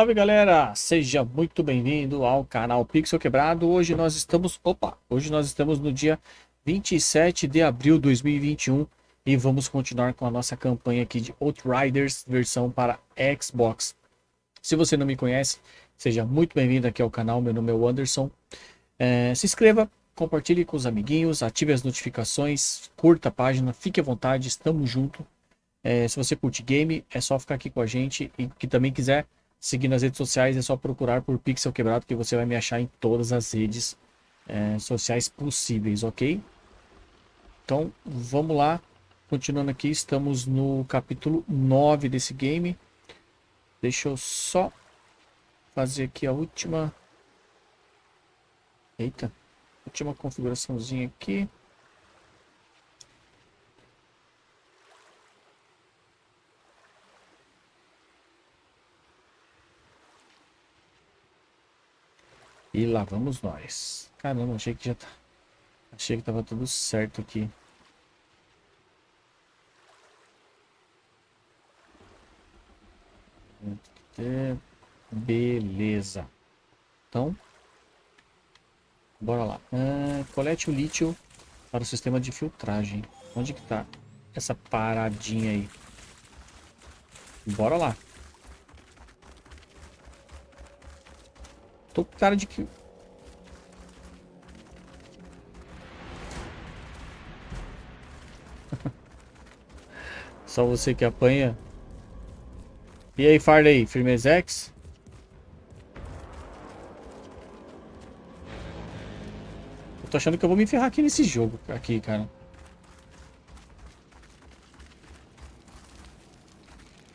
Salve galera, seja muito bem-vindo ao canal Pixel Quebrado. Hoje nós estamos, opa, hoje nós estamos no dia 27 de abril de 2021 e vamos continuar com a nossa campanha aqui de Outriders versão para Xbox. Se você não me conhece, seja muito bem-vindo aqui ao canal, meu nome é Anderson. É, se inscreva, compartilhe com os amiguinhos, ative as notificações, curta a página, fique à vontade, estamos junto. É, se você curte game, é só ficar aqui com a gente e que também quiser seguir nas redes sociais é só procurar por Pixel Quebrado que você vai me achar em todas as redes é, sociais possíveis, ok? Então vamos lá, continuando aqui, estamos no capítulo 9 desse game. Deixa eu só fazer aqui a última... Eita, última configuraçãozinha aqui. E lá vamos nós. Caramba, achei que já tá... Achei que tava tudo certo aqui. Beleza. Então, bora lá. Ah, colete o lítio para o sistema de filtragem. Onde que tá essa paradinha aí? Bora lá. Tô com cara de que... Só você que apanha. E aí, Farley, firmezex? Eu tô achando que eu vou me ferrar aqui nesse jogo, aqui, cara.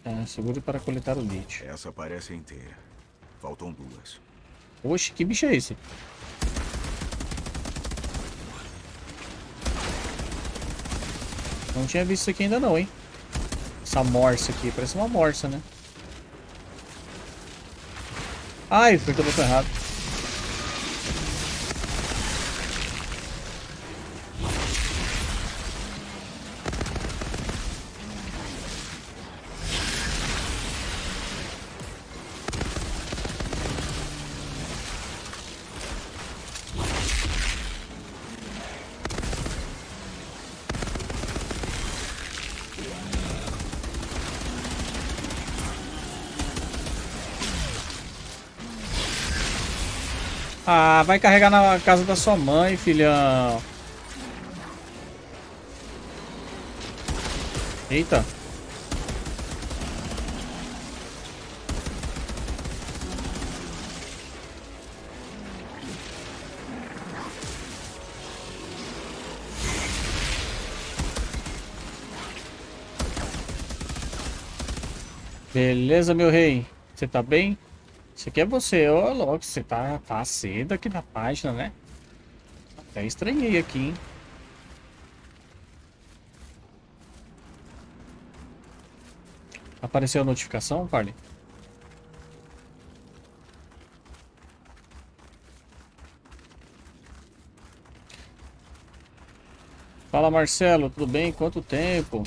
É, seguro para coletar o lítio. Essa parece inteira. Faltam duas. Oxe, que bicho é esse? Não tinha visto isso aqui ainda não, hein? Essa morsa aqui, parece uma morsa, né? Ai, apertei o botão errado. Ah, vai carregar na casa da sua mãe, filhão. Eita. Beleza, meu rei. Você tá bem? Isso aqui é você, ô louco, você tá, tá cedo aqui na página, né? Até estranhei aqui, hein? Apareceu a notificação, Parley? Fala Marcelo, tudo bem? Quanto tempo?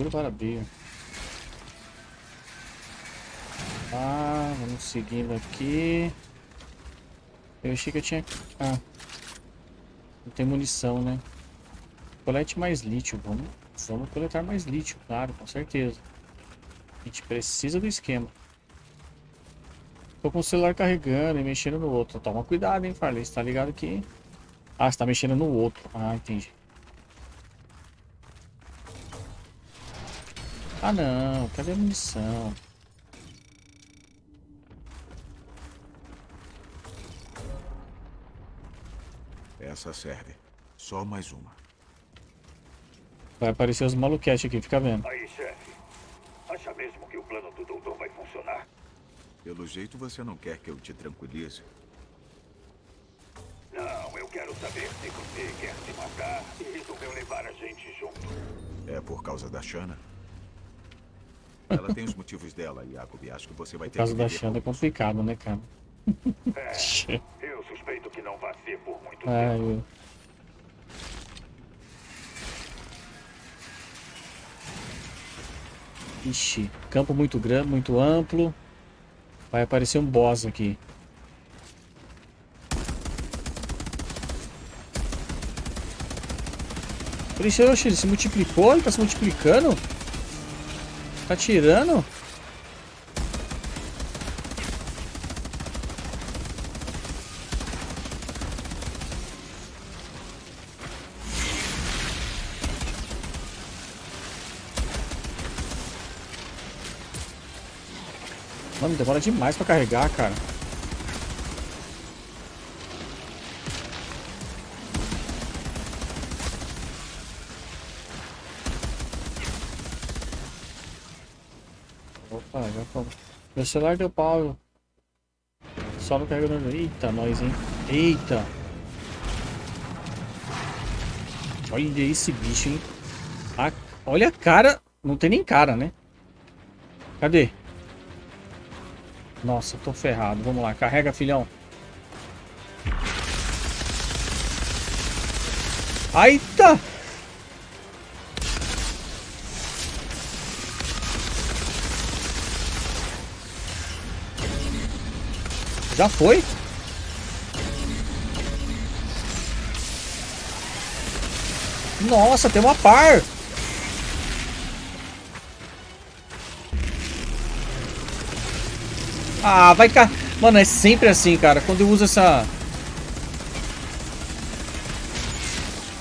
Segura para abrir. Ah, vamos seguindo aqui. Eu achei que eu tinha... Ah. Não tem munição, né? Colete mais lítio. Vamos, vamos coletar mais lítio, claro, com certeza. A gente precisa do esquema. Tô com o celular carregando e mexendo no outro. Toma cuidado, hein, Farley. Você tá ligado aqui? Ah, você tá mexendo no outro. Ah, entendi. Ah não, cadê a munição? Essa serve. Só mais uma. Vai aparecer os maluquetes aqui, fica vendo. Aí, chefe. Acha mesmo que o plano do doutor vai funcionar? Pelo jeito você não quer que eu te tranquilize. Não, eu quero saber se você quer se matar e resolveu levar a gente junto. É por causa da Shana? Ela tem os motivos dela, Jacob. Acho que você vai ter caso que da viver Xanda é com isso. complicado, né, cara? É, eu suspeito que não vai ser por muito Ai, tempo. eu- Ixi, campo muito grande, muito amplo. Vai aparecer um boss aqui. Ixi, oxe, ele se multiplicou? Ele tá se multiplicando? Tá tirando? Mano, demora demais pra carregar, cara. Meu celular deu pau. Só no carregador. Eita, nós, hein? Eita. Olha esse bicho, hein? A- Olha a cara. Não tem nem cara, né? Cadê? Nossa, tô ferrado. Vamos lá, carrega, filhão. Eita! Já foi? Nossa, tem uma par! Ah, vai cá. Mano, é sempre assim, cara. Quando eu uso essa.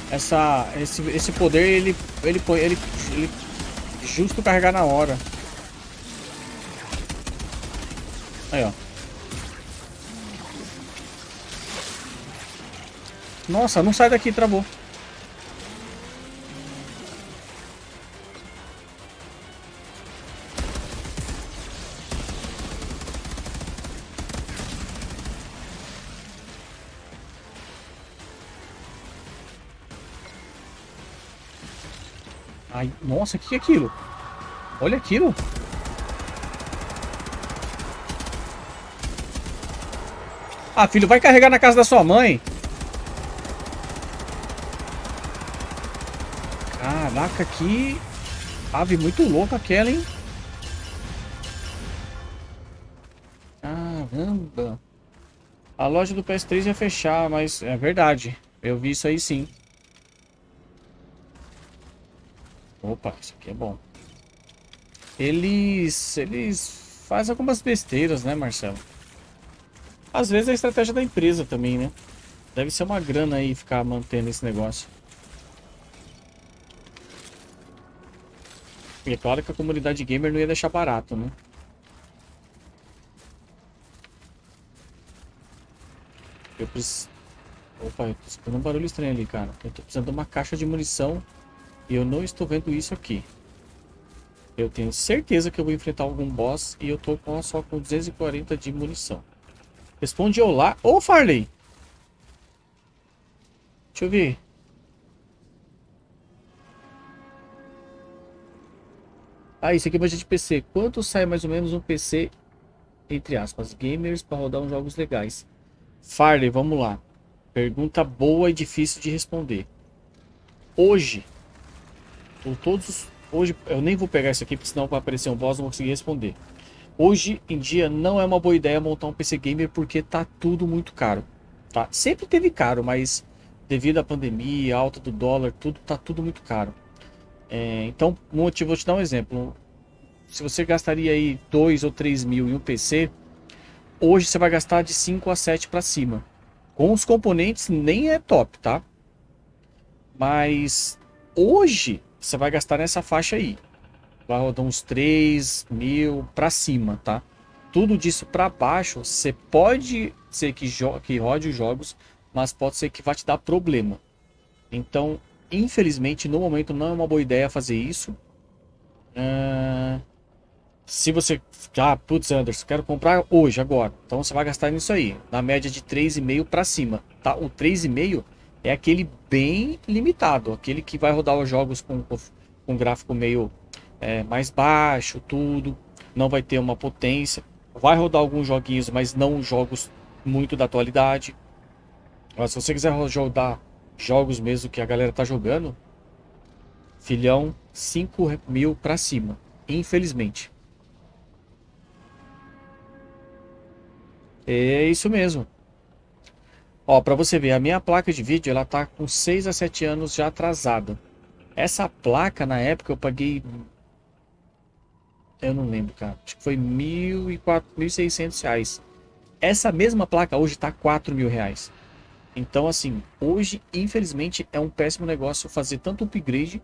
Essa. Esse, esse poder, ele. Ele põe. Ele, ele. Justo carregar na hora. Aí, ó. Nossa, não sai daqui, travou. Ai, nossa, o que é aquilo? Olha aquilo. Ah, filho, vai carregar na casa da sua mãe. Caraca, que ave muito louca aquela, hein? Caramba. A loja do PS3 ia fechar, mas é verdade. Eu vi isso aí sim. Opa, isso aqui é bom. Eles, eles fazem algumas besteiras, né, Marcelo? Às vezes é a estratégia da empresa também, né? Deve ser uma grana aí ficar mantendo esse negócio. E é claro que a comunidade gamer não ia deixar barato, né? Eu preciso... Opa, eu tô escutando um barulho estranho ali, cara. Eu tô precisando de uma caixa de munição e eu não estou vendo isso aqui. Eu tenho certeza que eu vou enfrentar algum boss e eu tô com, só com 240 de munição. Responde olá. Ô, Farley! Deixa eu ver. Ah, isso aqui é budget de PC. Quanto sai mais ou menos um PC, entre aspas, gamers, para rodar uns jogos legais? Farley, vamos lá. Pergunta boa e difícil de responder. Hoje, por todos os- Hoje, eu nem vou pegar isso aqui, porque senão vai aparecer um boss não vou conseguir responder. Hoje em dia, não é uma boa ideia montar um PC Gamer, porque tá tudo muito caro. Tá? Sempre teve caro, mas devido à pandemia, alta do dólar, tudo tá tudo muito caro. É, então, vou te dar um exemplo. Se você gastaria aí 2 ou 3 mil em um PC, hoje você vai gastar de 5 a 7 para cima. Com os componentes nem é top, tá? Mas hoje você vai gastar nessa faixa aí. Vai rodar uns 3 mil para cima, tá? Tudo disso para baixo, você pode ser que, que rode os jogos, mas pode ser que vá te dar problema. Então, infelizmente, no momento não é uma boa ideia fazer isso. Ah, se você. Ah, putz, Anderson, quero comprar hoje, agora. Então você vai gastar nisso aí. Na média de 3,5 para cima. Tá? O 3,5 é aquele bem limitado. Aquele que vai rodar os jogos com, com gráfico meio é, mais baixo, tudo. Não vai ter uma potência. Vai rodar alguns joguinhos, mas não jogos muito da atualidade. Mas se você quiser rodar jogos mesmo que a galera tá jogando, filhão, 5 mil pra cima. Infelizmente. É isso mesmo. Ó, pra você ver, a minha placa de vídeo, ela tá com 6 a 7 anos já atrasada. Essa placa, na época, eu paguei... Eu não lembro, cara. Acho que foi 1.600 reais. Essa mesma placa hoje tá 4 mil reais. Então, assim, hoje, infelizmente, é um péssimo negócio fazer tanto upgrade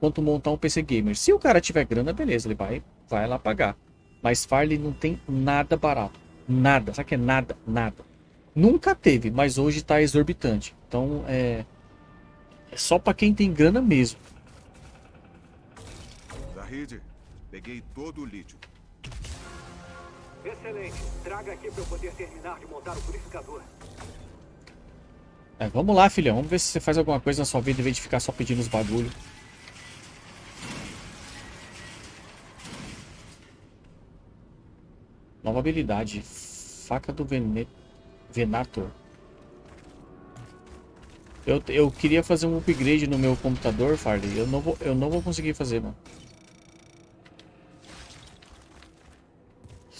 quanto montar um PC Gamer. Se o cara tiver grana, beleza, ele vai, vai lá pagar. Mas Farley não tem nada barato. Nada. Sabe que é nada? Nada. Nunca teve, mas hoje está exorbitante. Então é, é só para quem tem grana mesmo. Zahid, peguei todo o lítio. Excelente. Traga aqui para eu poder terminar de montar o purificador. É, vamos lá, filhão. Vamos ver se você faz alguma coisa na sua vida em vez de ficar só pedindo os bagulho. Nova habilidade. Faca do Vene... Venator. Eu, eu queria fazer um upgrade no meu computador, Farley. Eu não vou, eu não vou conseguir fazer, mano.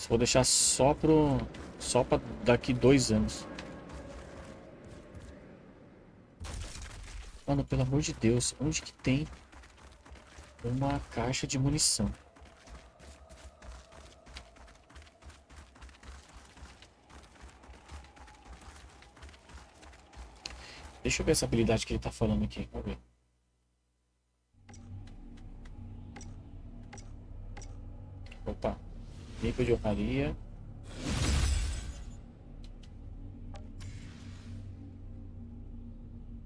Vou deixar só pro... Só pra daqui dois anos. Mano, pelo amor de Deus. Onde que tem uma caixa de munição? Deixa eu ver essa habilidade que ele tá falando aqui. Vamos ver. Opa. Limpa de honraria.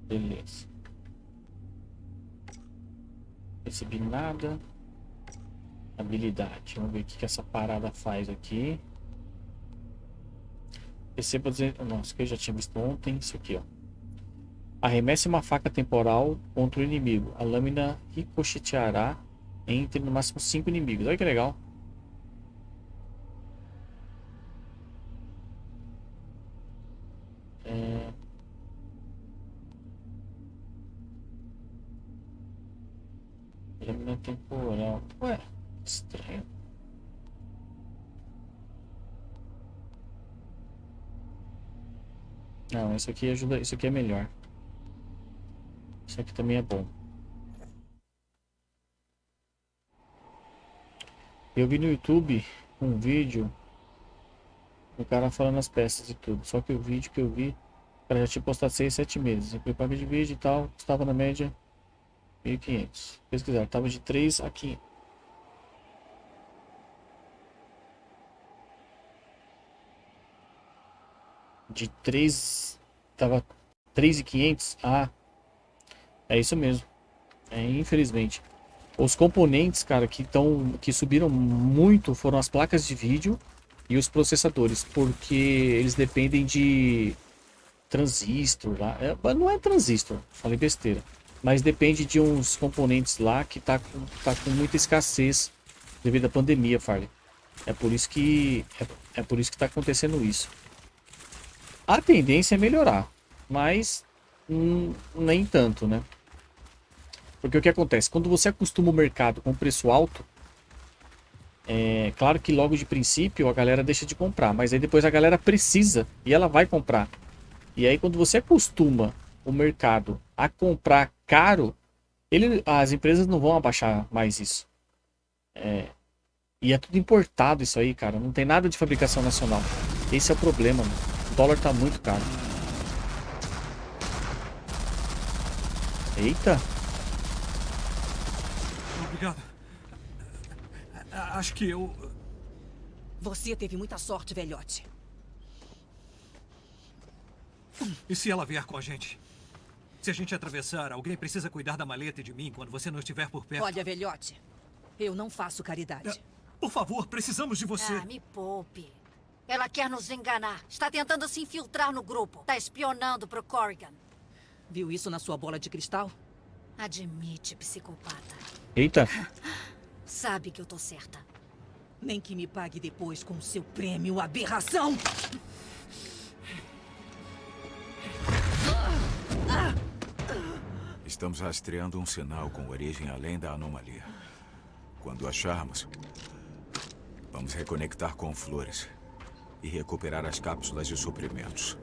Beleza. Recebi nada. Habilidade. Vamos ver o que, essa parada faz aqui. Receba dizer. Nossa, que eu já tinha visto ontem. Isso aqui, ó. Arremesse uma faca temporal contra o inimigo. A lâmina ricocheteará entre no máximo 5 inimigos. Olha que legal. É... Lâmina temporal. Ué, estranho. Não, isso aqui ajuda. Isso aqui é melhor. Isso aqui também é bom. Eu vi no YouTube um vídeo o cara falando as peças e tudo. Só que o vídeo que eu vi, o cara já tinha postado 6, 7 meses. Eu paguei de vídeo e tal, estava na média 1.500. Pesquisar, estava de 3 a 500. De 3, tava 3.500 a é isso mesmo. É, infelizmente. Os componentes, cara, que, tão, que subiram muito foram as placas de vídeo e os processadores, porque eles dependem de transistor lá. É, não é transistor, falei besteira. Mas depende de uns componentes lá que tá com, tá com muita escassez devido à pandemia, Farley. É por isso que é, é por isso que tá acontecendo isso. A tendência é melhorar, mas hum, nem tanto, né? Porque o que acontece? Quando você acostuma o mercado com preço alto, é claro que logo de princípio a galera deixa de comprar, mas aí depois a galera precisa e ela vai comprar. E aí quando você acostuma o mercado a comprar caro, ele, as empresas não vão abaixar mais isso. É, e é tudo importado isso aí, cara. Não tem nada de fabricação nacional. Esse é o problema, mano. O dólar tá muito caro. Eita. Obrigado. Acho que eu... Você teve muita sorte, velhote. E se ela vier com a gente? Se a gente atravessar, alguém precisa cuidar da maleta e de mim quando você não estiver por perto. Olha, velhote, eu não faço caridade. É, por favor, precisamos de você. Ah, me poupe. Ela quer nos enganar. Está tentando se infiltrar no grupo. Está espionando pro Corrigan. Viu isso na sua bola de cristal? Admite, psicopata. Eita. Sabe que eu tô certa. Nem que me pague depois com seu prêmio, aberração! Estamos rastreando um sinal com origem além da anomalia. Quando acharmos, vamos reconectar com flores e recuperar as cápsulas de suprimentos.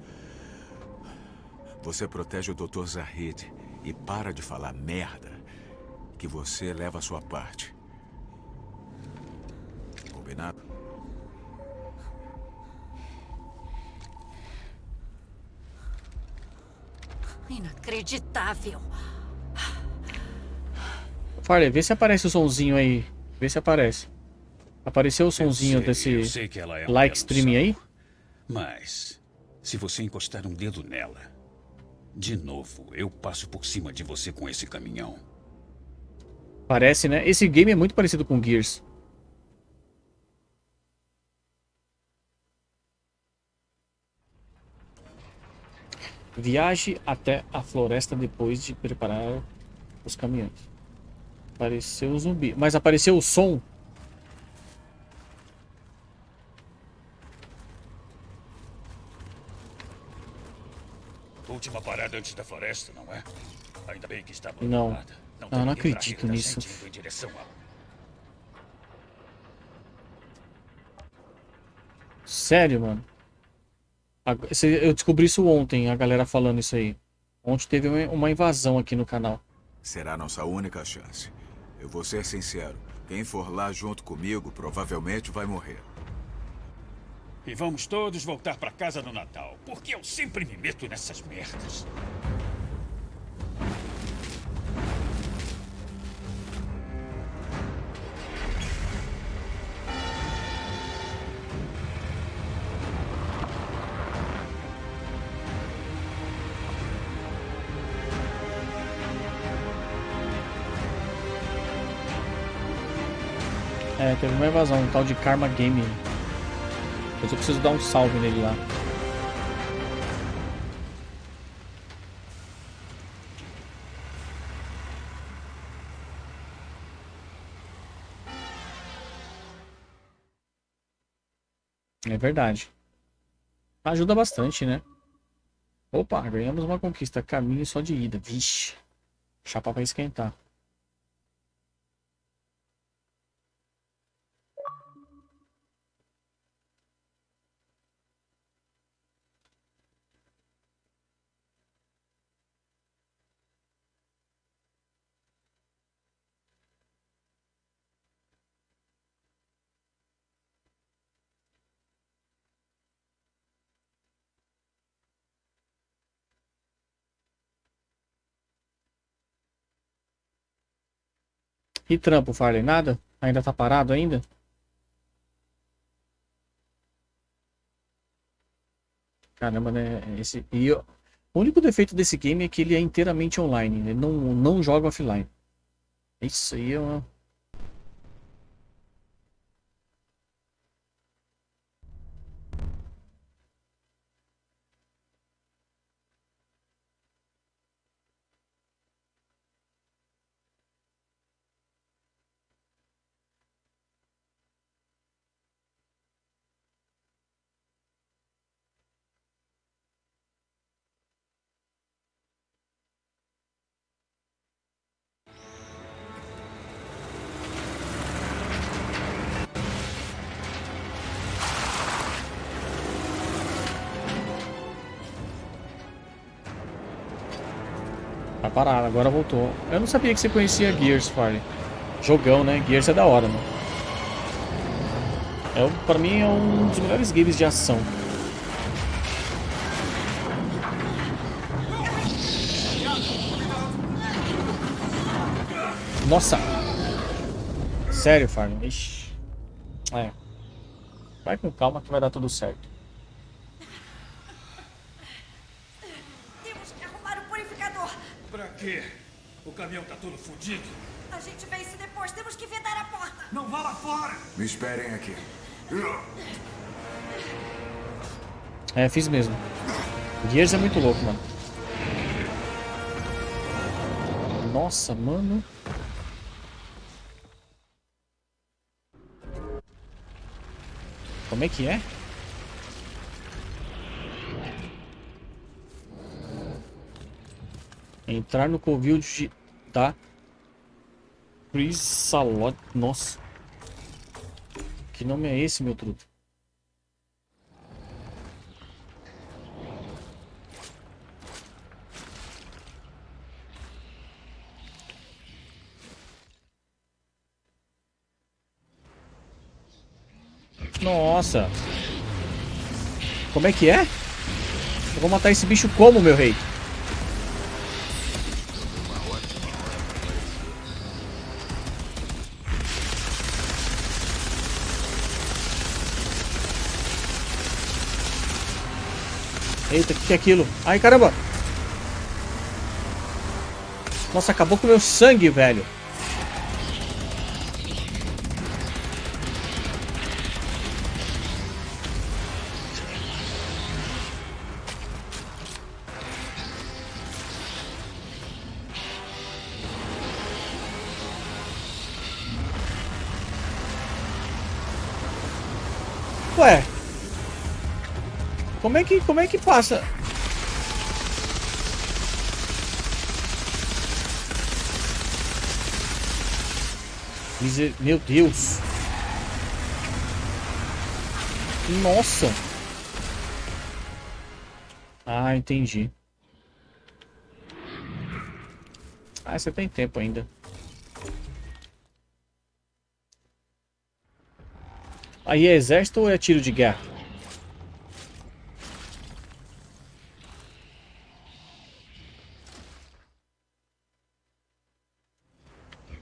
Você protege o Dr. Zahid e para de falar merda que você leva a sua parte. Combinado? Inacreditável. Farley, vê se aparece o sonzinho aí. Vê se aparece. Apareceu o sonzinho sei, desse é like streaming aí? Mas, se você encostar um dedo nela, de novo, eu passo por cima de você com esse caminhão. Parece, né? Esse game é muito parecido com Gears. Viaje até a floresta depois de preparar os caminhões. Apareceu o zumbi. Mas apareceu o som. Última parada antes da floresta, não é? Ainda bem que está Não. abandonada. Não ninguém pra acredito nisso. Sério, mano. Eu descobri isso ontem, a galera falando isso aí. Ontem teve uma- uma invasão aqui no canal. Será nossa única chance. Eu vou ser sincero. Quem for lá junto comigo provavelmente vai morrer. E vamos todos voltar pra casa no Natal. Porque eu sempre me meto nessas merdas. É, teve uma invasão, um tal de Karma Gaming. Eu preciso dar um salve nele lá. É verdade. Ajuda bastante, né? Opa, ganhamos uma conquista. Caminho só de ida. Vixe. Chapa pra esquentar. E trampo, Farley? Nada? Ainda tá parado ainda? Caramba, né? Esse... E O único defeito desse game é que ele é inteiramente online. Ele não, não joga offline. Isso aí é uma... agora voltou. Eu não sabia que você conhecia Gears, Farley. Jogão, né? Gears é da hora, mano. É, pra mim é um dos melhores games de ação. Nossa! Sério, Farley? Ixi. É. Vai com calma que vai dar tudo certo. caminhão tá todo fodido. A gente vê isso depois. Temos que vedar a porta. Não vá lá fora. Me esperem aqui. É, fiz mesmo. Gears é muito louco, mano. Nossa, mano. Como é que é? Entrar no covil de Tá. Chrysalot... Nossa. Que nome é esse, meu truto? Nossa. Como é que é? Eu vou matar esse bicho como, meu rei? Eita, o que, é aquilo? Ai, caramba! Nossa, acabou com o meu sangue, velho. Como é que, passa? Meu Deus. Nossa. Ah, entendi. Ah, você tem tempo ainda. Aí é exército ou é tiro de guerra?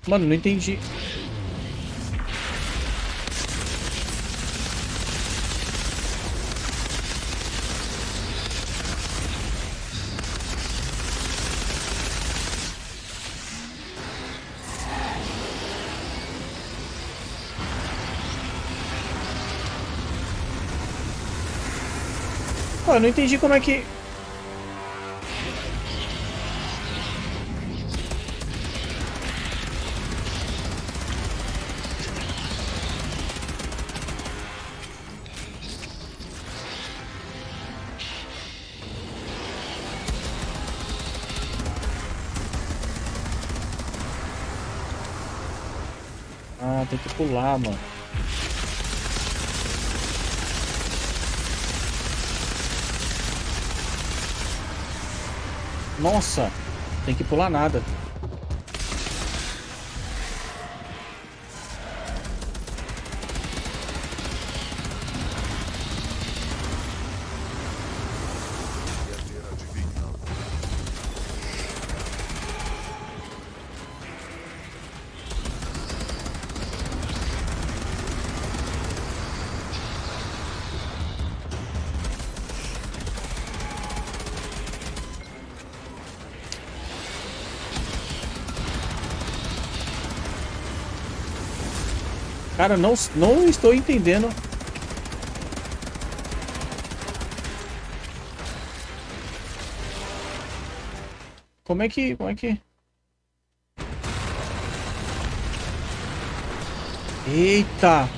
Mano, não entendi. Pô, eu não entendi como é que... tem que pular, mano. Nossa, tem que pular nada. Cara, não, não estou entendendo. Como é que... Como é que... Eita!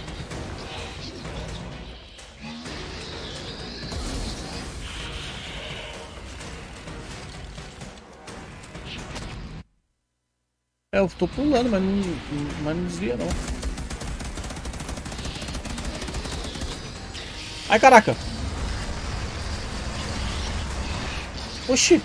É, eu tô pulando, mas não, mas não desvia não. Ai, caraca. Oxi.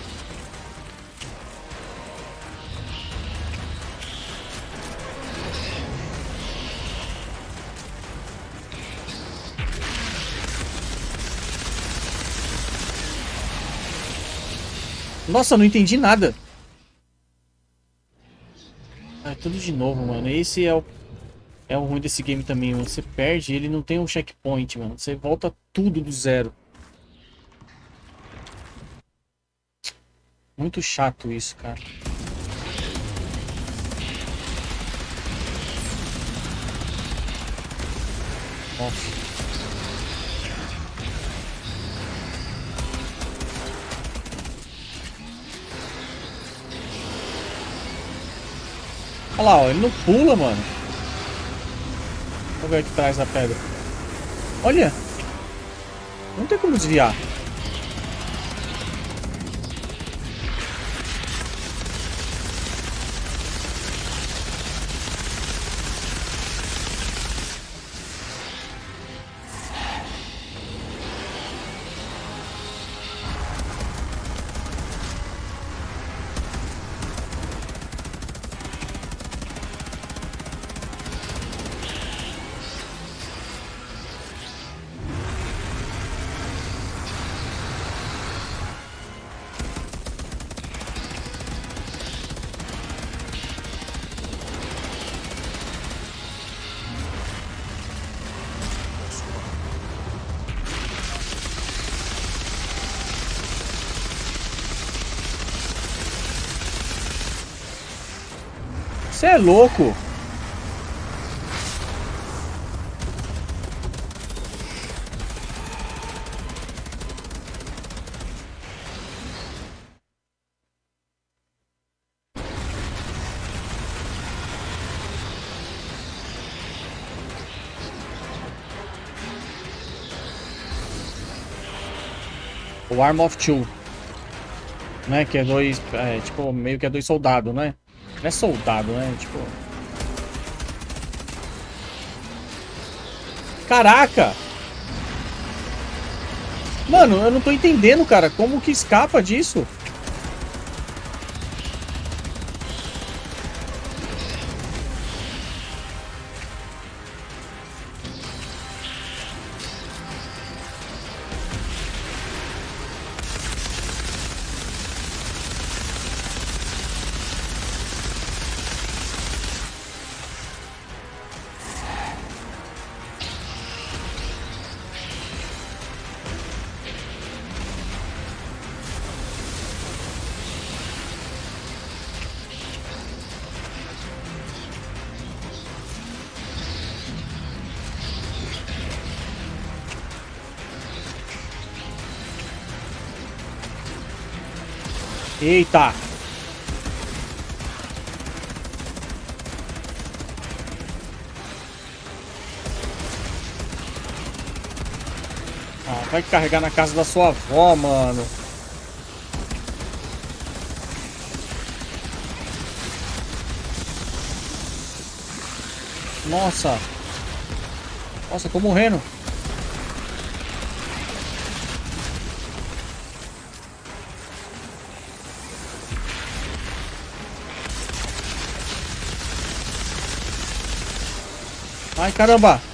Nossa, não entendi nada. Ah, tudo de novo, mano. Esse é o é o ruim desse game também, mano. Você perde, ele não tem um checkpoint, mano. Você volta tudo do zero. Muito chato isso, cara. Nossa. Olha lá, ó, ele não pula, mano. Vamos ver aqui atrás da pedra. Olha. Não tem como desviar. É louco. O Arm of Two. Né? Que é dois. É, tipo, meio que é dois soldados, né? Não é soldado, né? Tipo. Caraca! Mano, eu não tô entendendo, cara. Como que escapa disso? Eita! Ah, vai carregar na casa da sua avó, mano. Nossa. Nossa, tô morrendo. Caramba!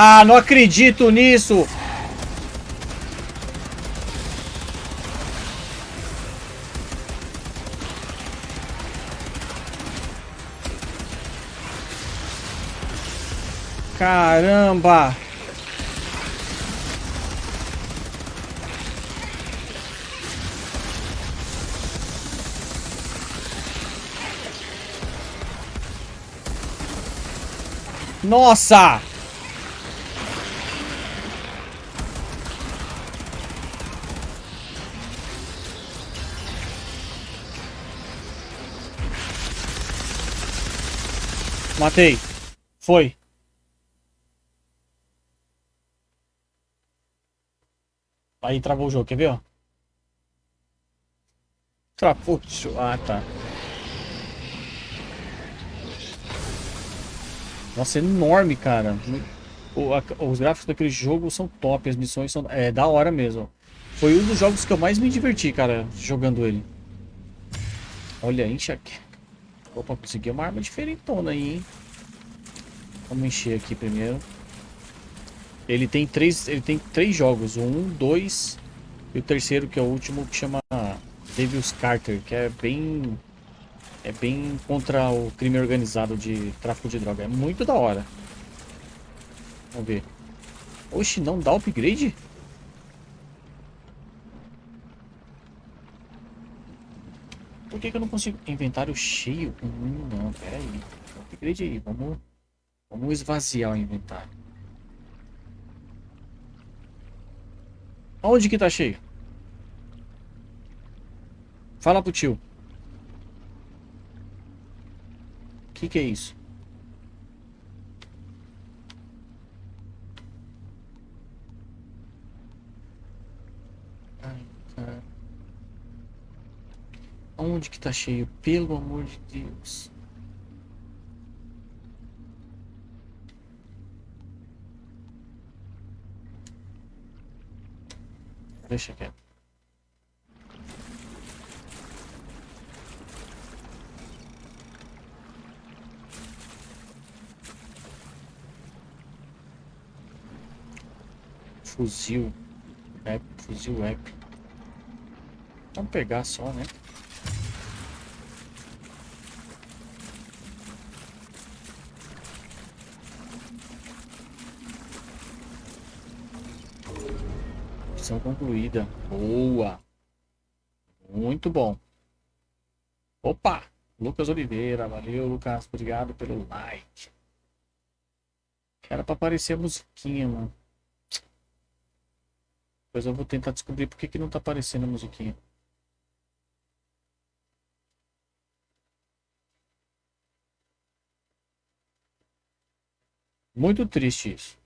Ah, não acredito nisso! Caramba! Nossa! Matei. Foi. Aí travou o jogo, quer ver, ó? Travou. Ah, tá. Nossa, é enorme, cara. O, a, os gráficos daquele jogo são top, as missões são... É, da hora mesmo. Foi um dos jogos que eu mais me diverti, cara, jogando ele. Olha, aqui. Opa, consegui uma arma diferentona aí, hein? Vamos encher aqui primeiro. Ele tem três, ele tem três jogos, um, dois e o terceiro que é o último que chama Devil's Carter, que é bem é bem contra o crime organizado de tráfico de droga. É muito da hora. Vamos ver. Oxe, não dá upgrade? Por que, que eu não consigo? Inventário cheio? Hum, não, pera aí. Upgrade aí, vamos, vamos esvaziar o inventário. Onde que tá cheio? Fala pro tio. O que que é isso? Onde que tá cheio? Pelo amor de Deus. Deixa quieto. Fuzil. É, fuzil épico. Vamos pegar só, né? Missão concluída. Boa. Muito bom. Opa! Lucas Oliveira. Valeu, Lucas. Obrigado pelo like. Era pra aparecer a musiquinha, mano. Depois eu vou tentar descobrir por que, que não tá aparecendo a musiquinha. Muito triste isso.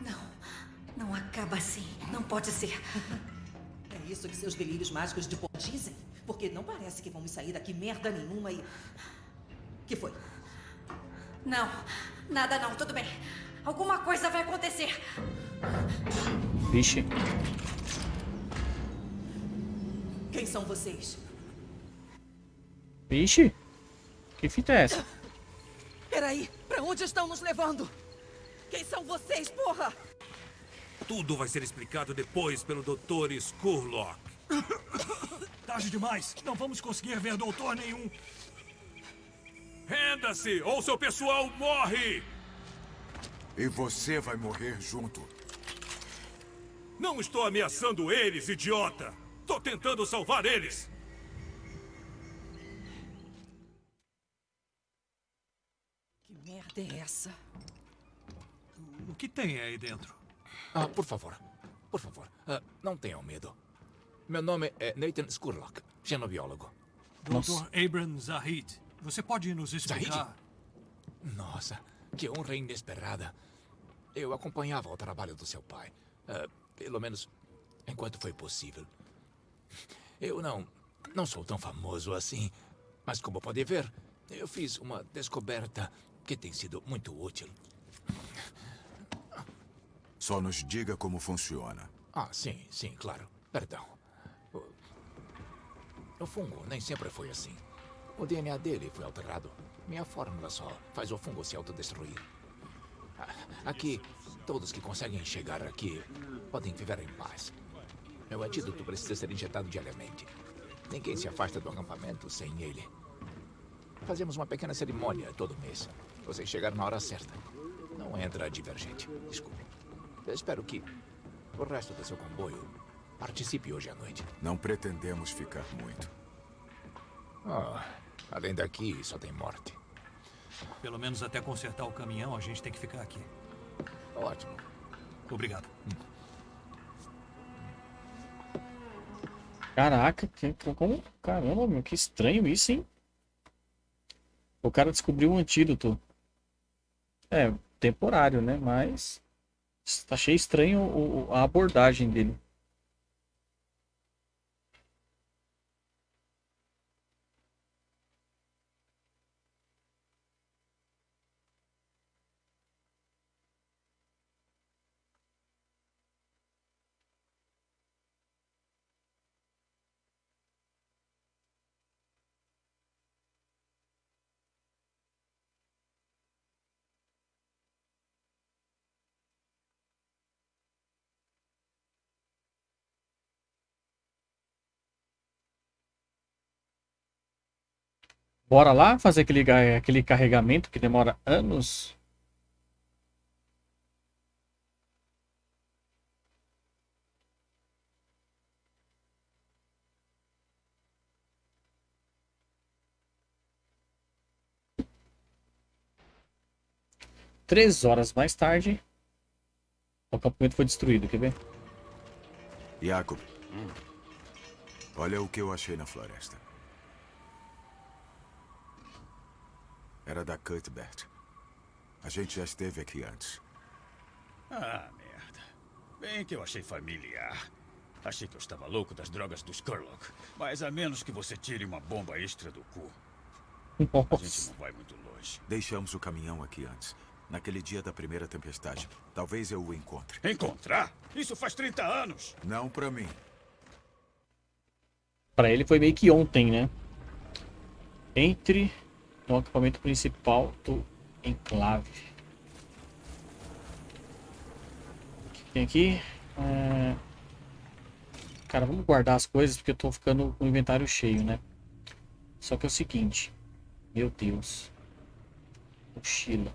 Não, não acaba assim. Não pode ser. É isso que seus delírios mágicos de pó dizem? Porque não parece que vamos sair daqui merda nenhuma e... que foi? Não, nada não, tudo bem. Alguma coisa vai acontecer. Vixe. Quem são vocês? Vixe. Que fita é essa? Peraí, pra onde estão nos levando? Quem são vocês, porra? Tudo vai ser explicado depois pelo Dr. Skurlock. Tarde demais. Não vamos conseguir ver doutor nenhum. Renda-se ou seu pessoal morre! E você vai morrer junto. Não estou ameaçando eles, idiota! Estou tentando salvar eles! Que merda é essa? O que tem aí dentro? Ah, por favor. Por favor, ah, não tenham medo. Meu nome é Nathan Skurlock, xenobiólogo. Dr. Abram Zahid, você pode nos explicar? Nossa, que honra inesperada. Eu acompanhava o trabalho do seu pai. ah, pelo menos enquanto foi possível. Eu não. não sou tão famoso assim. Mas como pode ver, eu fiz uma descoberta que tem sido muito útil. Só nos diga como funciona. Ah, sim, sim, claro. Perdão. O, fungo nem sempre foi assim. O DNA dele foi alterado. Minha fórmula só faz o fungo se autodestruir. Ah, Aqui, todos que conseguem chegar aqui podem viver em paz. Meu antídoto precisa ser injetado diariamente. Ninguém se afasta do acampamento sem ele. Fazemos uma pequena cerimônia todo mês. Você chegar na hora certa. Não entra divergente. Desculpe. Espero que o resto do seu comboio participe hoje à noite. Não pretendemos ficar muito. Ah, além daqui, só tem morte. Pelo menos até consertar o caminhão, a gente tem que ficar aqui. Ótimo. Obrigado. Caraca, que, como? Caramba, meu, que estranho isso, hein? O cara descobriu um antídoto. É, temporário, né? Mas achei estranho a abordagem dele. Bora lá fazer aquele, aquele carregamento que demora anos. Três horas mais tarde, o acampamento foi destruído, quer ver? Jacob. Olha o que eu achei na floresta. Era da Cuthbert. A gente já esteve aqui antes. Ah, merda. Bem que eu achei familiar. Achei que eu estava louco das drogas do Skurlock. Mas a menos que você tire uma bomba extra do cu, a gente não vai muito longe. Deixamos o caminhão aqui antes. Naquele dia da primeira tempestade. Talvez eu o encontre. Encontrar? Isso faz 30 anos. Não pra mim. Pra ele foi meio que ontem, né? Entre no acampamento principal do enclave. O que tem aqui? É, Cara, vamos guardar as coisas porque eu tô ficando com o inventário cheio, né? Só que é o seguinte. Meu Deus. Mochila.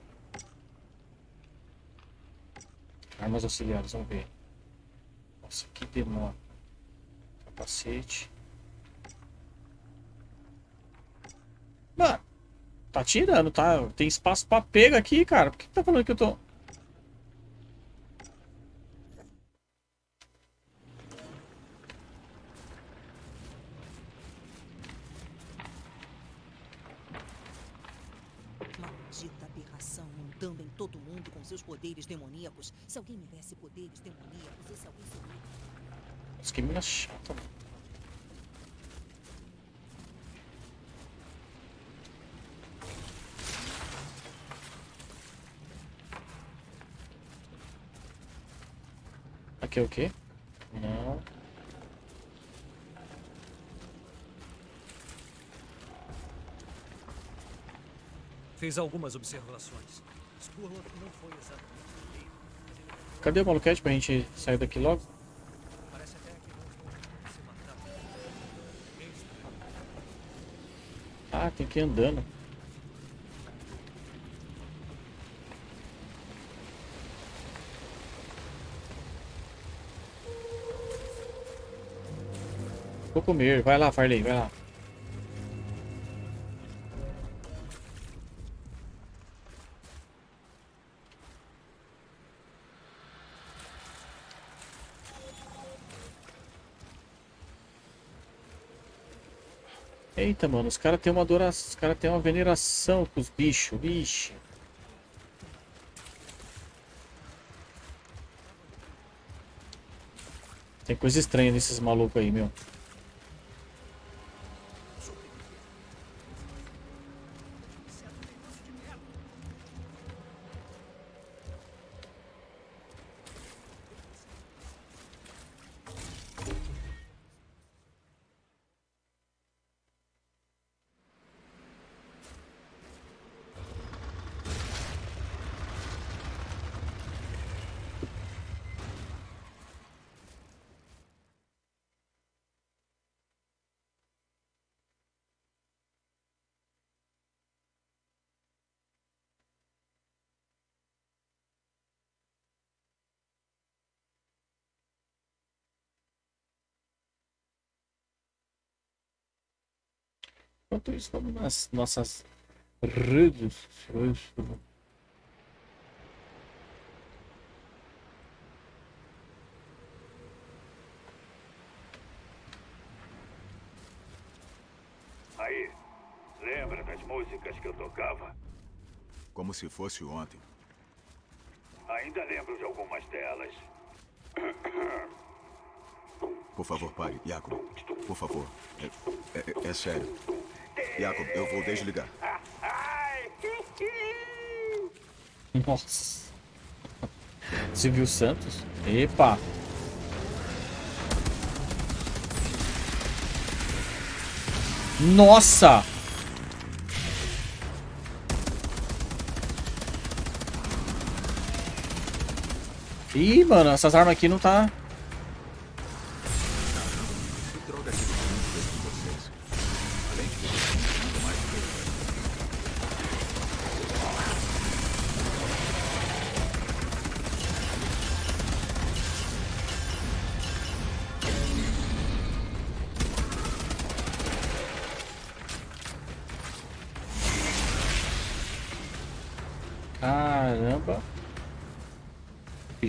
Armas auxiliares, vamos ver. Nossa, que demora. Capacete. Mano, tá tirando, tá? Tem espaço pra pega aqui, cara. Por que tá falando que eu tô... Maldita aberração andando em todo mundo com seus poderes demoníacos. Se alguém me desse poderes demoníacos, esse alguém seria. Nossa, que mina chata, mano. Aqui é o quê? Não. Fiz algumas observações. Skurlock não foi exatamente o rei, mas ele Cadê o maluquete pra gente sair daqui logo? parece até que não se matar. Ah, tem que ir andando. Vou comer. Vai lá, Farley, vai lá. Eita, mano, os caras têm uma adoração, os caras têm uma veneração com os bichos, vixe. Tem coisa estranha nesses malucos aí, meu. Enquanto isso, vamos nas nossas redes sociais. Aí, lembra das músicas que eu tocava? Como se fosse ontem. Ainda lembro de algumas delas. Por favor, pare. Jacob, por favor. É, é- é sério. Jacob, eu vou desligar. Nossa. Silvio Santos? Epa! Nossa! Ih, mano, essas armas aqui não tá.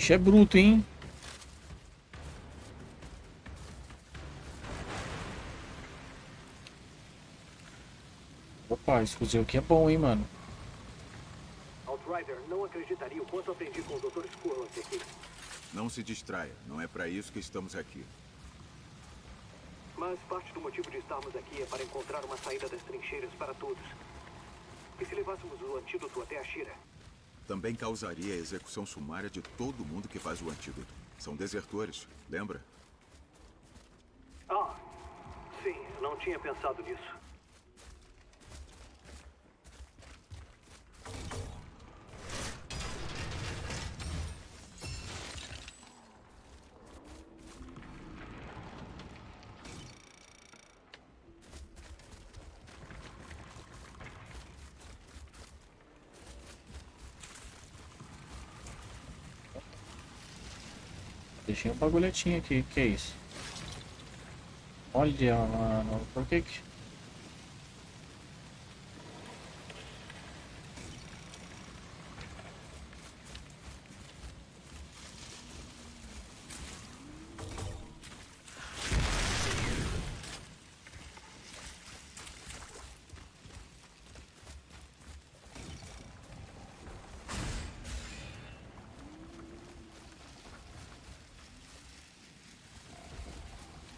Bicho é bruto, hein? Opa, esse fuzil aqui é bom, hein, mano. Outrider, não acreditaria o quanto aprendi com o Dr. Skurlock aqui. Não se distraia. Não é para isso que estamos aqui. Mas parte do motivo de estarmos aqui é para encontrar uma saída das trincheiras para todos. E se levássemos o antídoto até a Shira? Também causaria a execução sumária de todo mundo que faz o antídoto. São desertores, lembra? Ah, sim, não tinha pensado nisso. Deixei um bagulhetinho aqui. Que é isso? Olha, mano. Por que que...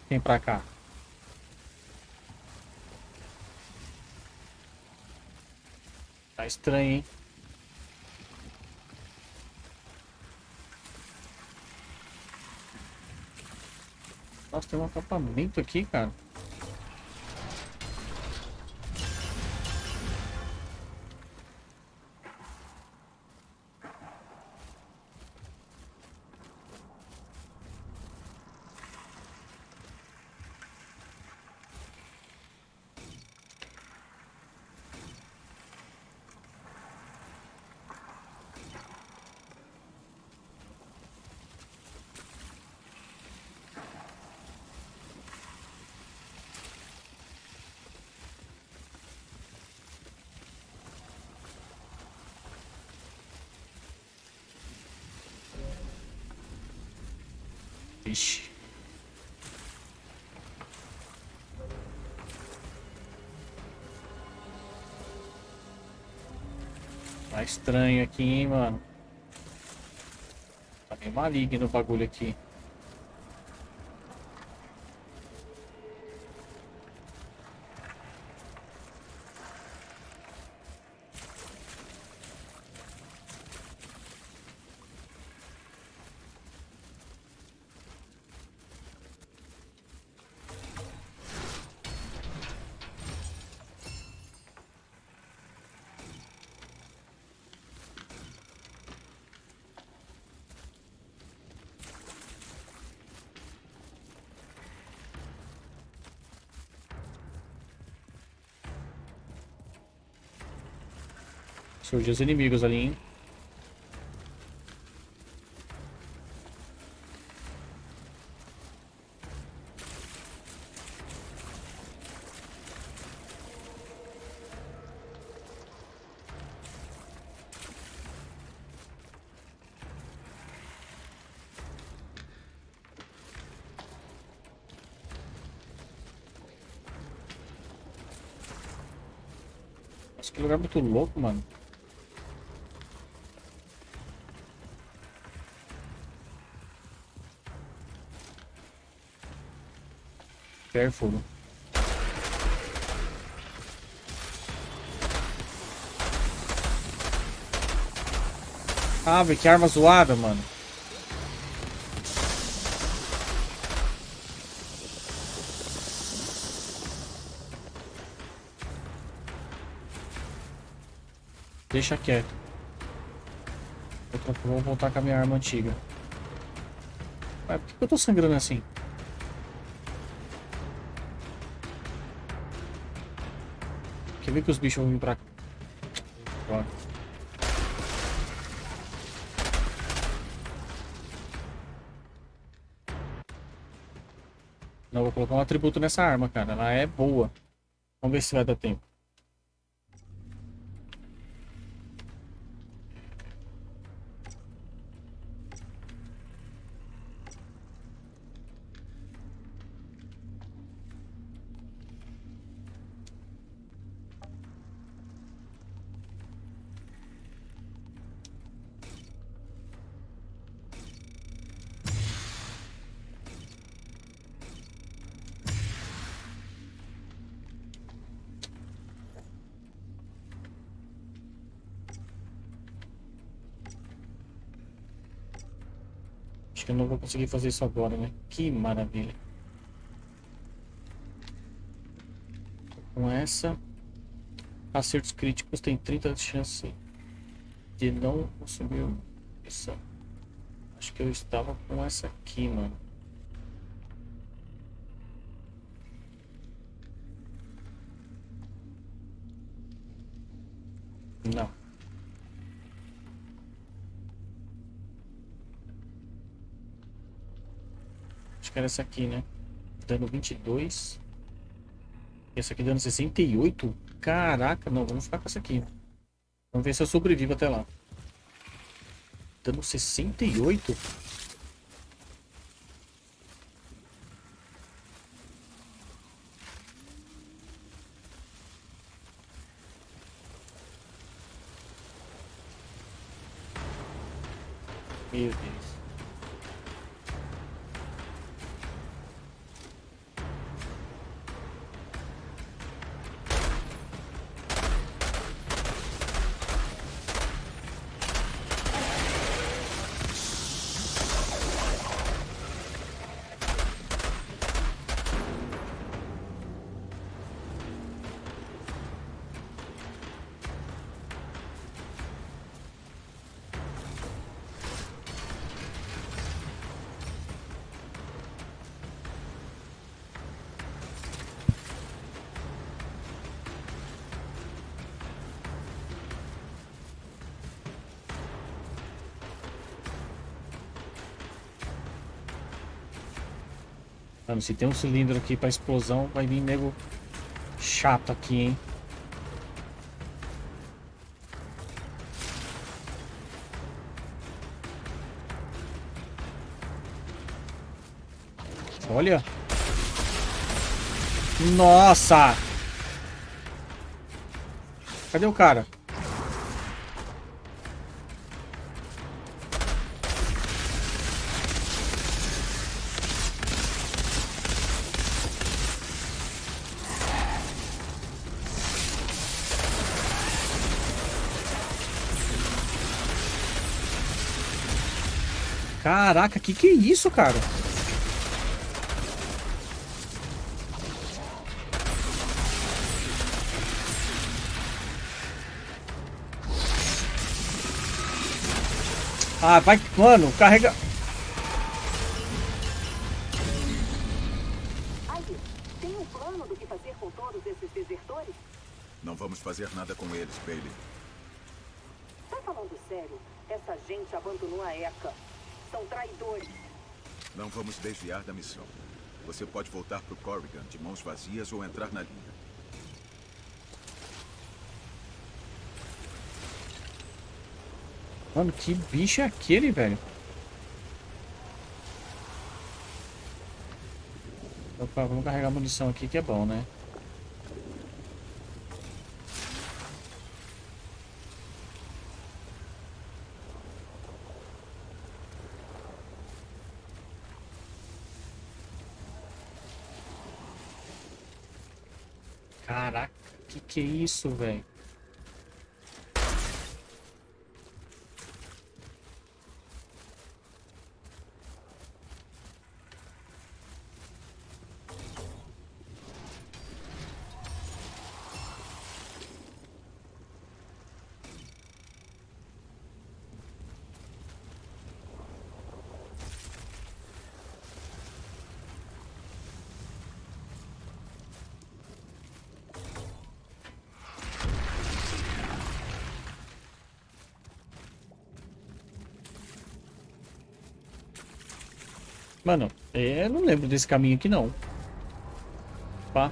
Vem pra cá. Tá estranho, hein? Nossa, tem um acampamento aqui, cara. Ixi. Tá estranho aqui, hein, mano. Tá meio maligno o bagulho aqui. Surgiu os inimigos ali, hein? Que lugar muito louco, mano. Careful. Ah, que arma zoada, mano. Deixa quieto. Vou voltar com a minha arma antiga. Mas por que eu tô sangrando assim? Quer ver que os bichos vão vir pra cá? Não, vou colocar um atributo nessa arma, cara. Ela é boa. Vamos ver se vai dar tempo. Conseguir fazer isso agora, né? Que maravilha. Com essa, acertos críticos tem 30 de chance de não consumir essa. Acho que eu estava com essa aqui, mano. Era essa aqui, né? Dano 22. E essa aqui dando 68? Caraca, não, vamos ficar com essa aqui. Vamos ver se eu sobrevivo até lá. Dando 68? Meu Deus. Mano, se tem um cilindro aqui pra explosão, vai vir nego chato aqui, hein? Olha. Nossa! Cadê o cara? Caraca, que que é isso, cara? Ah, vai... Mano, carrega... tem um plano do que fazer com todos esses desertores? Não vamos fazer nada com eles, Bailey. Tá falando sério? Essa gente abandonou a ECA. Traidores. Não vamos desviar da missão. Você pode voltar pro Corrigan de mãos vazias ou entrar na linha. Mano, que bicho é aquele, velho? Opa, vamos carregar munição aqui que é bom, né? Caraca, que que é isso, velho? Mano, é, eu não lembro desse caminho aqui não. Pá.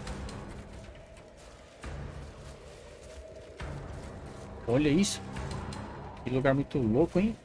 Olha isso. Que lugar muito louco, hein?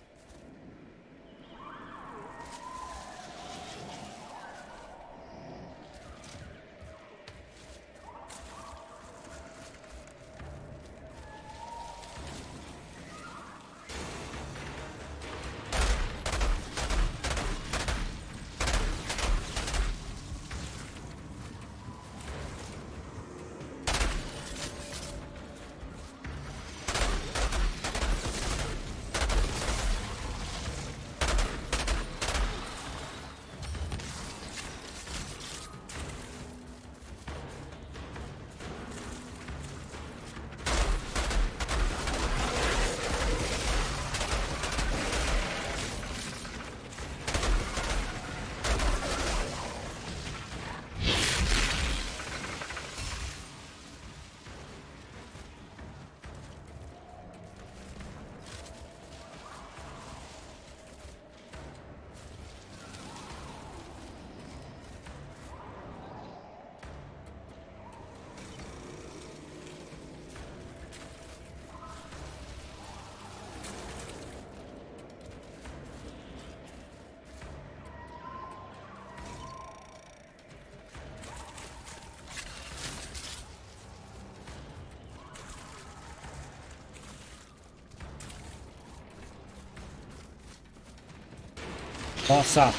Nossa.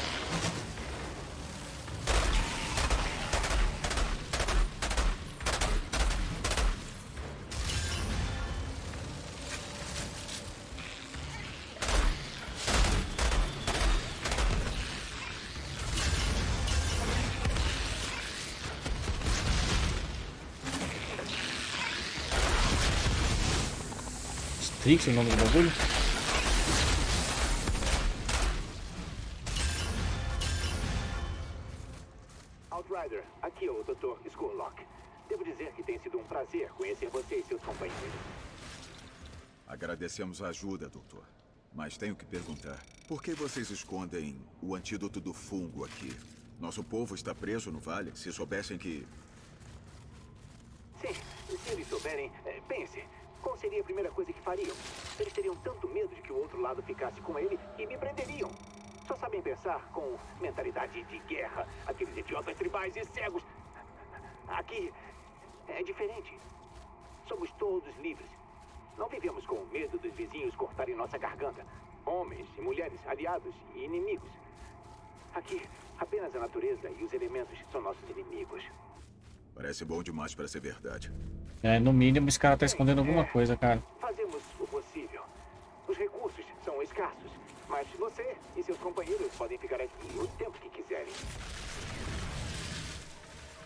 Strix é o Agradecemos a ajuda, doutor. Mas tenho que perguntar: por que vocês escondem o antídoto do fungo aqui? Nosso povo está preso no vale. Se soubessem que. Sim, se eles souberem, é, pense. Qual seria a primeira coisa que fariam? Eles teriam tanto medo de que o outro lado ficasse com ele que me prenderiam. Só sabem pensar com mentalidade de guerra. Aqueles idiotas tribais e cegos. Aqui é diferente. Somos todos livres. Não vivemos com medo dos vizinhos cortarem nossa garganta. Homens e mulheres, aliados e inimigos. Aqui, apenas a natureza e os elementos são nossos inimigos. Parece bom demais para ser verdade. É, no mínimo esse cara tá escondendo alguma coisa, cara. Fazemos o possível. Os recursos são escassos, mas você e seus companheiros podem ficar aqui o tempo que quiserem.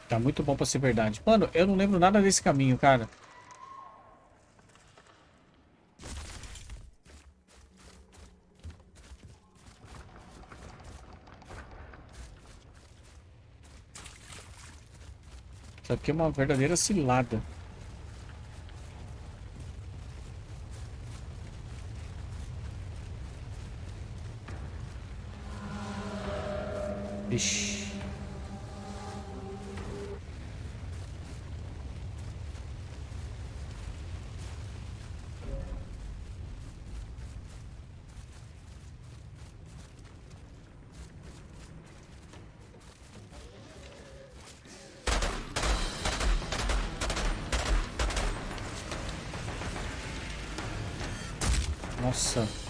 Tá muito bom pra ser verdade. Mano, eu não lembro nada desse caminho, cara. Isso aqui é uma verdadeira cilada. Ixi. Nossa.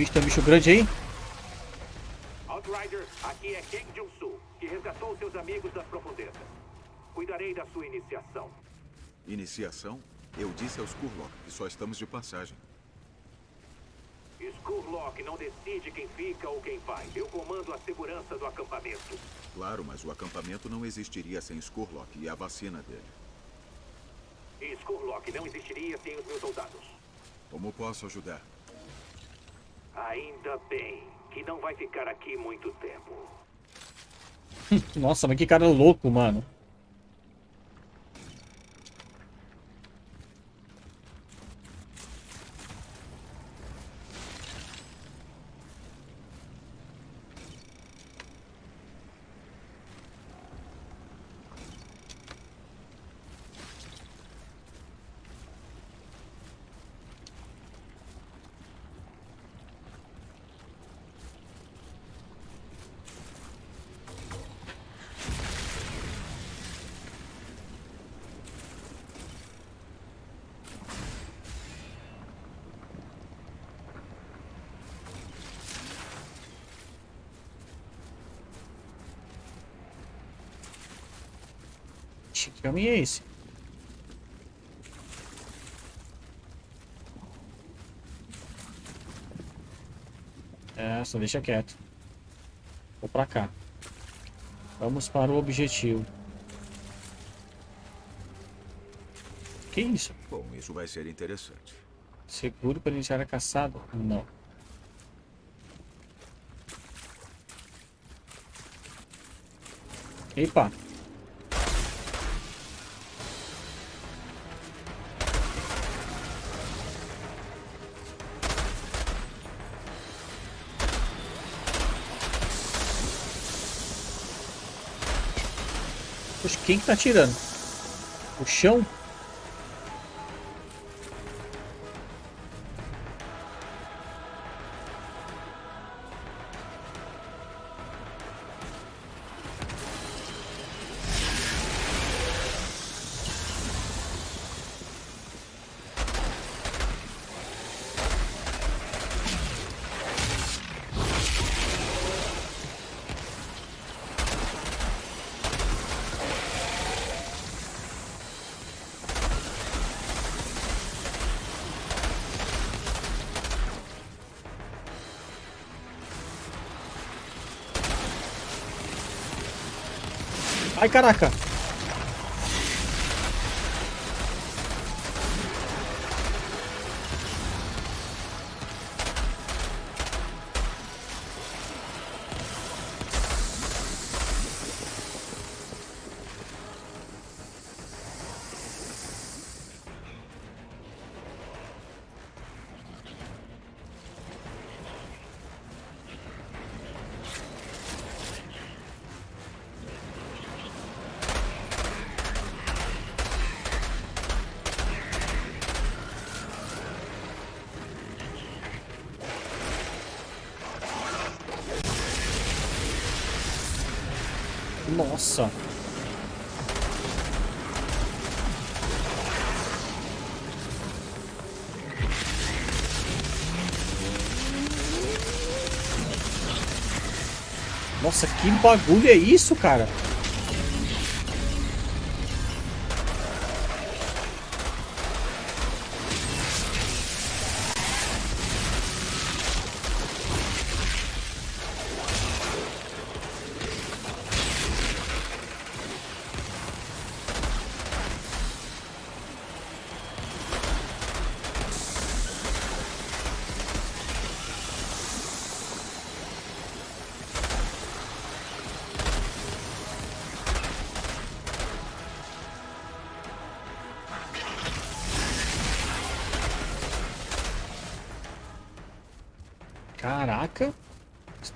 Bicho, tem um bicho grande aí? Outrider, aqui é King Jung-soo, que resgatou seus amigos das profundezas. Cuidarei da sua iniciação. Iniciação? Eu disse aos Kurlock que só estamos de passagem. Skurlock não decide quem fica ou quem vai. Eu comando a segurança do acampamento. Claro, mas o acampamento não existiria sem Skurlock e a vacina dele. E Skurlock não existiria sem os meus soldados. Como posso ajudar? Ainda bem que não vai ficar aqui muito tempo. Nossa, mas que cara louco, mano. Que caminho é esse? É, só deixa quieto. Vou pra cá. Vamos para o objetivo. Que isso? Bom, isso vai ser interessante. Seguro para iniciar a caçada? Não. Epa. Quem que tá atirando? O chão? Ai, caraca. Nossa. Nossa, que bagulho é isso, cara?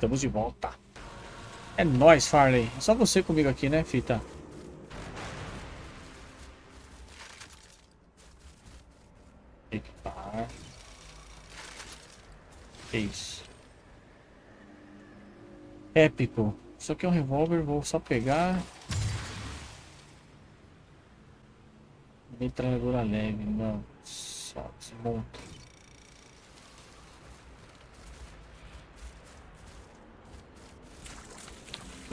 Estamos de volta. É nóis, Farley. É só você comigo aqui, né, fita? Equipar. Que isso? Épico. Isso aqui é um revólver, vou só pegar. Metralhadora leve, não. Só desmonta.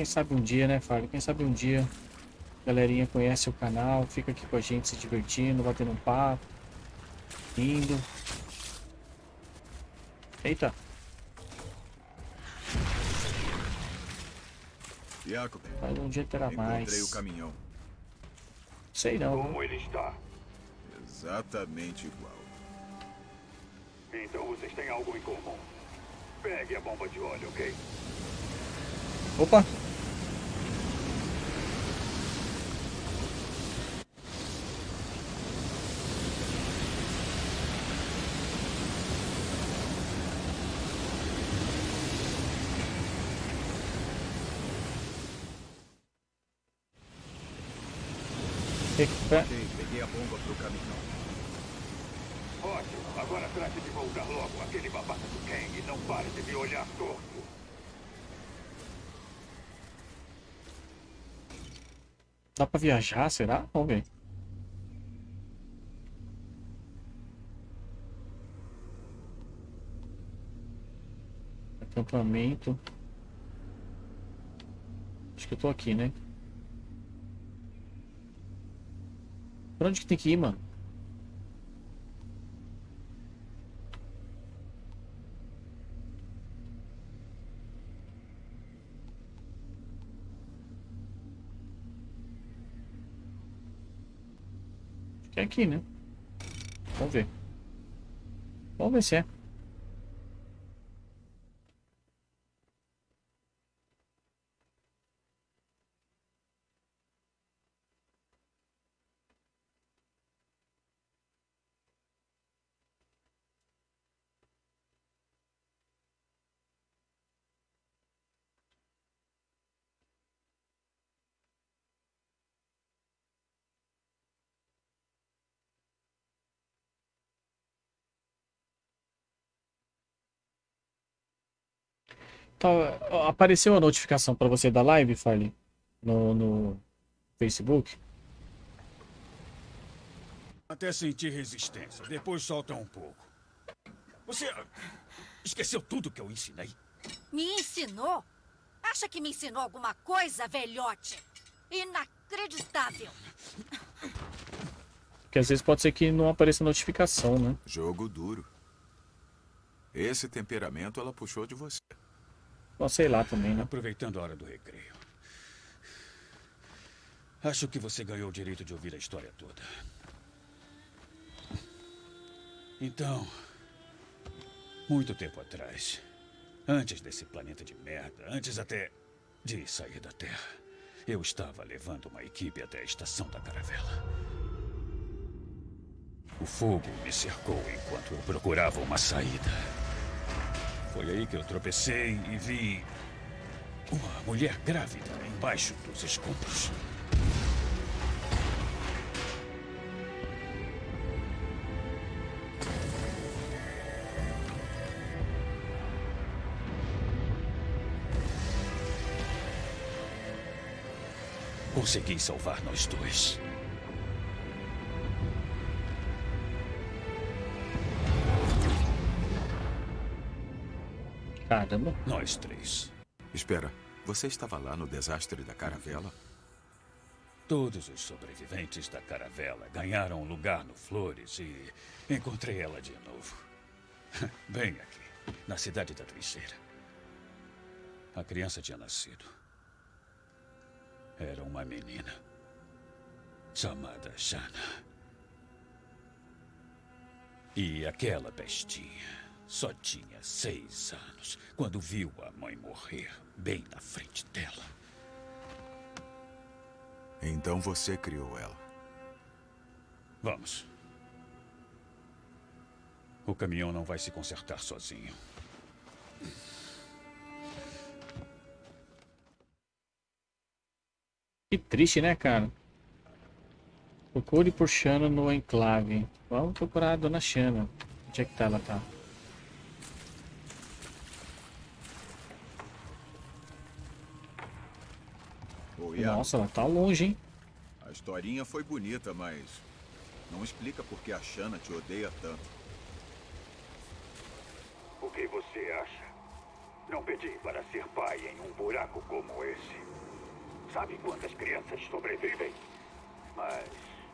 Quem sabe um dia, né, Fábio? Quem sabe um dia a galerinha conhece o canal, fica aqui com a gente se divertindo, batendo um papo, indo. Eita. Jacob, Mas um dia terá encontrei mais. o caminhão. Sei não. Como ele está? Exatamente igual. Então vocês têm algo em comum. Pegue a bomba de óleo, ok? Opa. Recupera. Ok, peguei a bomba pro caminhão. Ótimo. Agora trate de voltar logo aquele babaca do Kang e não pare de me olhar torto. Dá pra viajar, será? Vamos ver. Acampamento. Acho que eu tô aqui, né? Pra onde que tem que ir, mano? Acho que é aqui, né? Vamos ver. Vamos ver se é. Tá, apareceu a notificação para você da live, Farley? No, no Facebook? Até sentir resistência. Depois solta um pouco. Você esqueceu tudo que eu ensinei? Me ensinou? Acha que me ensinou alguma coisa, velhote? Inacreditável. Porque às vezes pode ser que não apareça notificação, né? Jogo duro. Esse temperamento ela puxou de você. Bom, sei lá também, né? Aproveitando a hora do recreio. Acho que você ganhou o direito de ouvir a história toda. Então, muito tempo atrás, antes desse planeta de merda, antes até de sair da Terra, eu estava levando uma equipe até a estação da caravela. O fogo me cercou enquanto eu procurava uma saída. Foi aí que eu tropecei e vi uma mulher grávida embaixo dos escombros. Consegui salvar nós dois. Caramba. Nós três. Espera, você estava lá no desastre da caravela? Todos os sobreviventes da caravela ganharam um lugar no Flores e encontrei ela de novo. Bem aqui, na cidade da trincheira. A criança tinha nascido. Era uma menina. Chamada Shana. E aquela bestinha só tinha seis anos quando viu a mãe morrer bem na frente dela. Então você criou ela. Vamos. O caminhão não vai se consertar sozinho. Que triste, né, cara? Procure por Shana no enclave. Vamos procurar a dona Shana. Onde é que tá ela tá? Nossa, ela tá longe, hein? A historinha foi bonita, mas não explica por que a Shana te odeia tanto. O que você acha? Não pedi para ser pai em um buraco como esse. Sabe quantas crianças sobrevivem? Mas,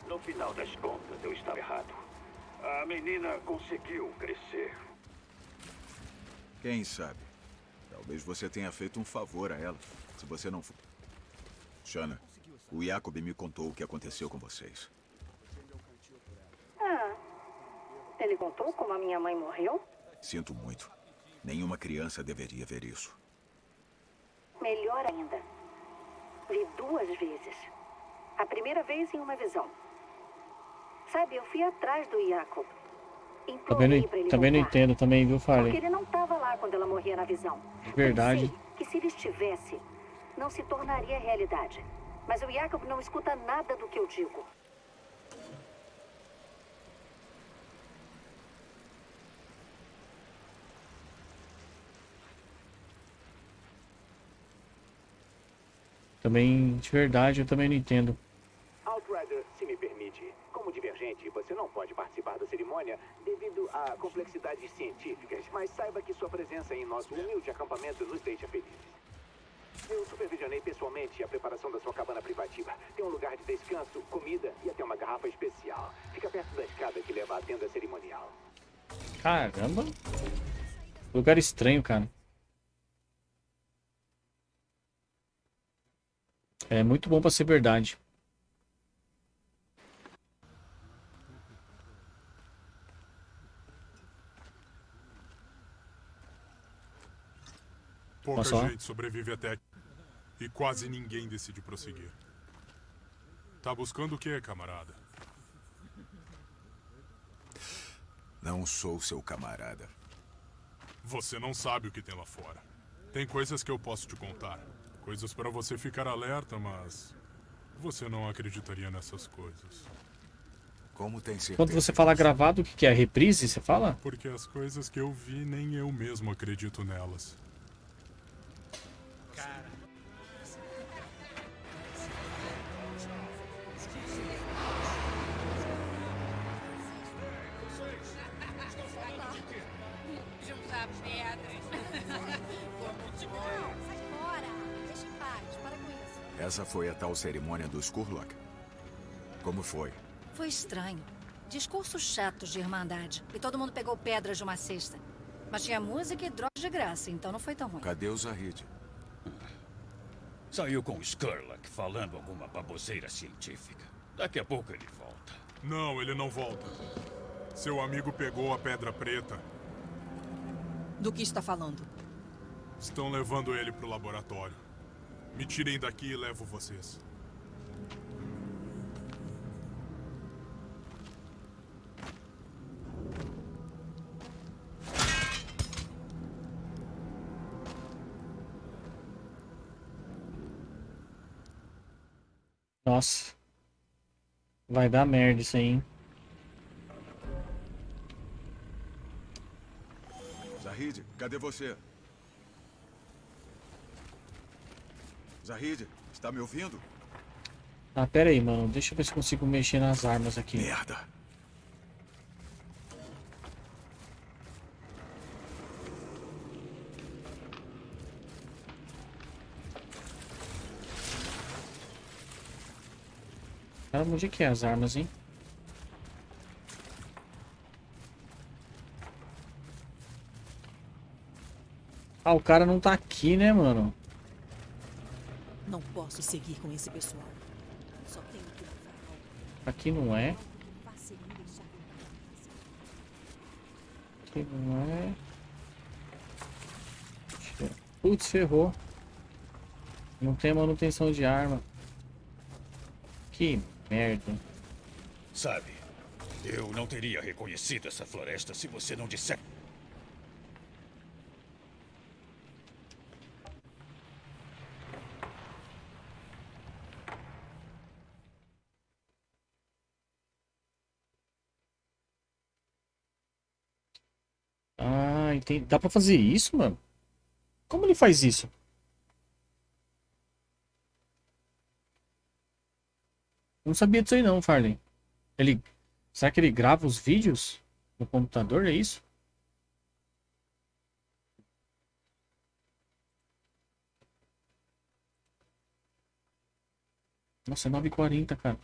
no final das contas, eu estava errado. A menina conseguiu crescer. Quem sabe? Talvez você tenha feito um favor a ela. Se você não for... Shana, o Jacob me contou o que aconteceu com vocês. Ah, ele contou como a minha mãe morreu? Sinto muito. Nenhuma criança deveria ver isso. Melhor ainda. Vi duas vezes. A primeira vez em uma visão. Sabe, eu fui atrás do Jacob. Também não, também não entendo também, viu, Farley? Porque ele não estava lá quando ela morria na visão. De verdade. Pensei que se ele estivesse, não se tornaria realidade. Mas o Jacob não escuta nada do que eu digo. Também, de verdade, eu também não entendo. Outrider, se me permite, como divergente, você não pode participar da cerimônia devido a complexidades científicas, mas saiba que sua presença em nosso humilde acampamento nos deixa felizes. Eu supervisionei pessoalmente a preparação da sua cabana privativa. Tem um lugar de descanso, comida e até uma garrafa especial. Fica perto da escada que leva à tenda cerimonial. Caramba. Lugar estranho, cara. É muito bom pra ser verdade. Pouca só. gente sobrevive até aqui. E quase ninguém decide prosseguir. Tá buscando o quê, camarada? Não sou seu camarada. Você não sabe o que tem lá fora. Tem coisas que eu posso te contar. Coisas para você ficar alerta, mas... Você não acreditaria nessas coisas. Como tem certeza? Quando você fala gravado, o que, que é? Reprise, você fala? Porque as coisas que eu vi, nem eu mesmo acredito nelas. Juntar pedras. Não, sai fora. Deixa em paz. Para com isso. Essa foi a tal cerimônia dos Kurlok? Como foi? Foi estranho. Discursos chatos de irmandade. E todo mundo pegou pedras de uma cesta. Mas tinha música e drogas de graça, então não foi tão ruim. Cadê o Zahid? Saiu com o Skurlock falando alguma baboseira científica. Daqui a pouco ele volta. Não, ele não volta. Seu amigo pegou a pedra preta. Do que está falando? Estão levando ele pro laboratório. Me tirem daqui e levo vocês. Nossa. Vai dar merda isso aí, hein? Zahid, cadê você? Zahid, está me ouvindo? Ah, pera aí, mano. Deixa eu ver se consigo mexer nas armas aqui. Merda. Caramba, onde é que é as armas, hein? Ah, o cara não tá aqui, né, mano? Não posso seguir com esse pessoal. Só tenho que. Aqui não é. Aqui não é. Putz, ferrou. Não tem manutenção de arma. Que merda. Sabe, eu não teria reconhecido essa floresta se você não disser. Ah, entendi. Dá pra fazer isso, mano? Como ele faz isso? Não sabia disso aí não, Farley. Ele... Será que ele grava os vídeos no computador, é isso? Nossa, é 9h40, cara.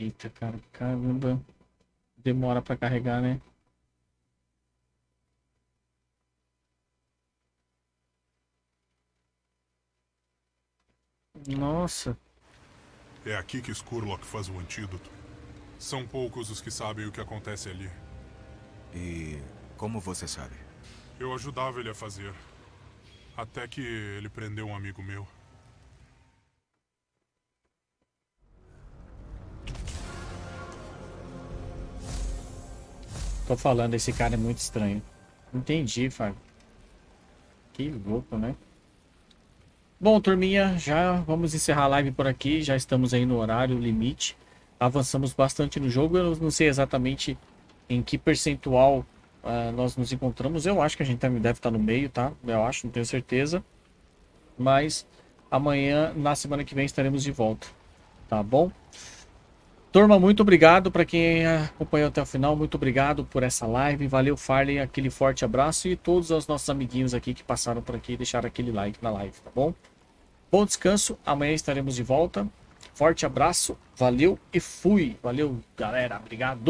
Eita, cara, caramba. Demora pra carregar, né? Nossa. É aqui que Skurlock faz o antídoto. São poucos os que sabem o que acontece ali. E como você sabe? Eu ajudava ele a fazer. Até que ele prendeu um amigo meu. Tô falando, esse cara é muito estranho. Entendi, Fábio. Que louco, né? Bom, turminha, já vamos encerrar a live por aqui. Já estamos aí no horário limite. Avançamos bastante no jogo. Eu não sei exatamente em que percentual uh, nós nos encontramos. Eu acho que a gente deve estar no meio, tá? Eu acho, não tenho certeza. Mas amanhã, na semana que vem, estaremos de volta. Tá bom? Turma, muito obrigado para quem acompanhou até o final. Muito obrigado por essa live. Valeu, Farley. Aquele forte abraço e todos os nossos amiguinhos aqui que passaram por aqui e deixaram aquele like na live, tá bom? Bom descanso. Amanhã estaremos de volta. Forte abraço. Valeu e fui. Valeu, galera. Obrigado.